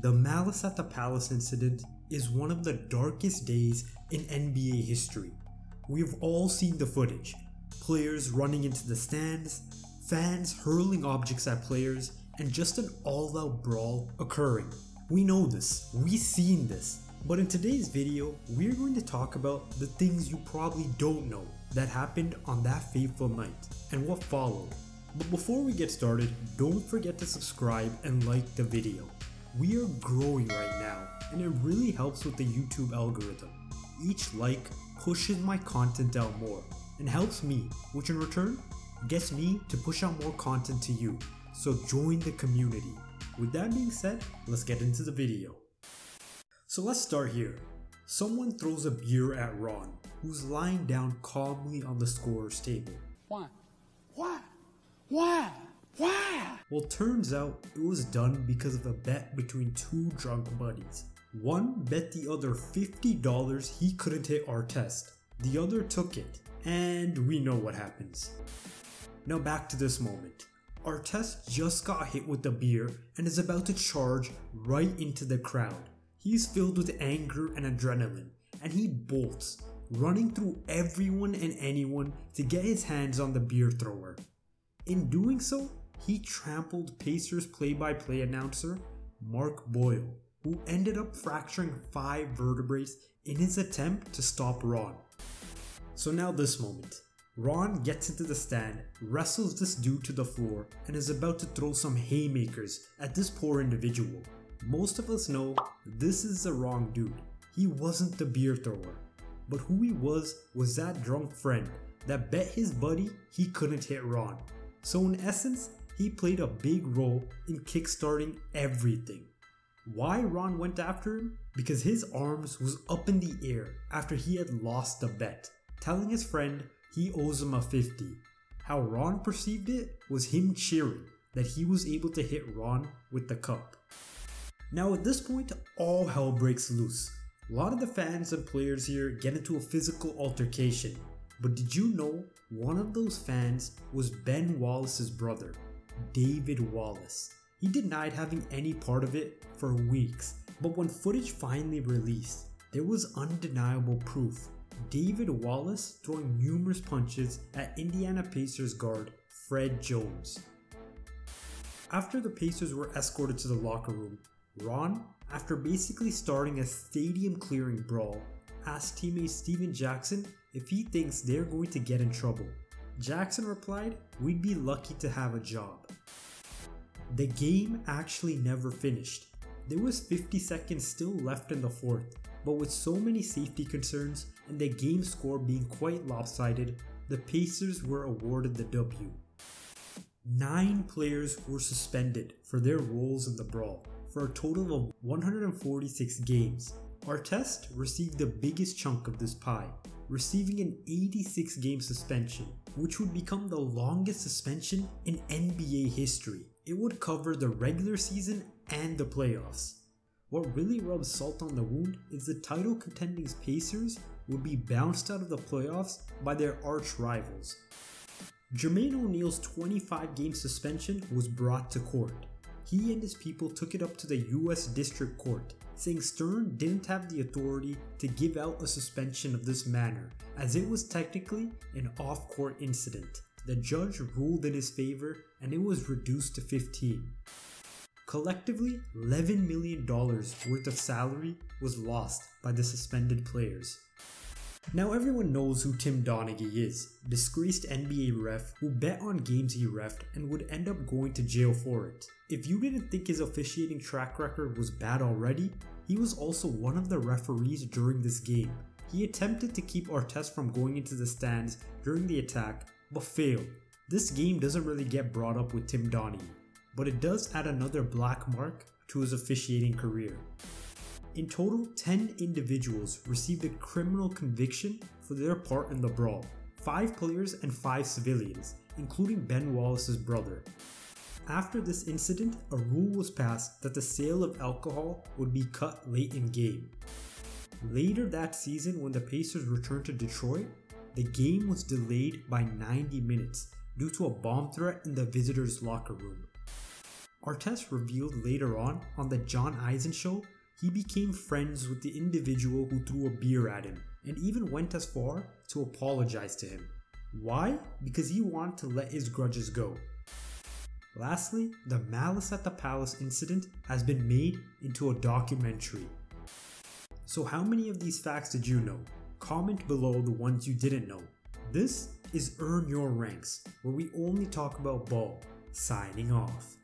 The Malice at the Palace incident is one of the darkest days in NBA history. We've all seen the footage players running into the stands, fans hurling objects at players, and just an all out brawl occurring. We know this, we've seen this, but in today's video, we're going to talk about the things you probably don't know that happened on that fateful night and what followed. But before we get started, don't forget to subscribe and like the video. We are growing right now, and it really helps with the YouTube algorithm. Each like pushes my content out more and helps me, which in return gets me to push out more content to you. So join the community. With that being said, let's get into the video. So let's start here. Someone throws a beer at Ron, who's lying down calmly on the scorer's table. Why? Why? Why? Why? Well, turns out it was done because of a bet between two drunk buddies. One bet the other $50 he couldn't hit Artest. The other took it, and we know what happens. Now back to this moment. Artest just got hit with the beer and is about to charge right into the crowd. He's filled with anger and adrenaline, and he bolts, running through everyone and anyone to get his hands on the beer thrower. In doing so, he trampled Pacers play by play announcer Mark Boyle, who ended up fracturing five vertebrae in his attempt to stop Ron. So now this moment. Ron gets into the stand, wrestles this dude to the floor, and is about to throw some haymakers at this poor individual. Most of us know this is the wrong dude. He wasn't the beer thrower. But who he was was that drunk friend that bet his buddy he couldn't hit Ron. So in essence, he played a big role in kickstarting everything. Why Ron went after him? Because his arms was up in the air after he had lost the bet, telling his friend he owes him a 50. How Ron perceived it was him cheering that he was able to hit Ron with the cup. Now at this point, all hell breaks loose. A lot of the fans and players here get into a physical altercation. But did you know one of those fans was Ben Wallace's brother, David Wallace? He denied having any part of it for weeks, but when footage finally released, there was undeniable proof. David Wallace throwing numerous punches at Indiana Pacers guard Fred Jones. After the Pacers were escorted to the locker room, Ron, after basically starting a stadium clearing brawl, asked teammate Stephen Jackson if he thinks they're going to get in trouble. Jackson replied, We'd be lucky to have a job. The game actually never finished. There was 50 seconds still left in the fourth, but with so many safety concerns and the game score being quite lopsided, the Pacers were awarded the W. Nine players were suspended for their roles in the brawl, for a total of 146 games. Artest received the biggest chunk of this pie, receiving an 86 game suspension, which would become the longest suspension in NBA history. It would cover the regular season and the playoffs. What really rubs salt on the wound is the title contending Pacers would be bounced out of the playoffs by their arch rivals. Jermaine O'Neal's 25 game suspension was brought to court. He and his people took it up to the US District Court, saying Stern didn't have the authority to give out a suspension of this manner, as it was technically an off court incident. The judge ruled in his favor and it was reduced to 15. Collectively, $11 million worth of salary was lost by the suspended players. Now everyone knows who Tim Donaghy is, disgraced NBA ref who bet on games he refed and would end up going to jail for it. If you didn't think his officiating track record was bad already, he was also one of the referees during this game. He attempted to keep Artest from going into the stands during the attack, but fail. This game doesn't really get brought up with Tim Donaghy, but it does add another black mark to his officiating career. In total, 10 individuals received a criminal conviction for their part in the brawl 5 players and 5 civilians, including Ben Wallace's brother. After this incident, a rule was passed that the sale of alcohol would be cut late in game. Later that season, when the Pacers returned to Detroit, the game was delayed by 90 minutes due to a bomb threat in the visitors' locker room. Artest revealed later on on the John Eisen show he became friends with the individual who threw a beer at him and even went as far to apologize to him. Why? Because he wanted to let his grudges go. Lastly, the Malice at the Palace incident has been made into a documentary. So, how many of these facts did you know? Comment below the ones you didn't know. This is Earn Your Ranks, where we only talk about ball. Signing off.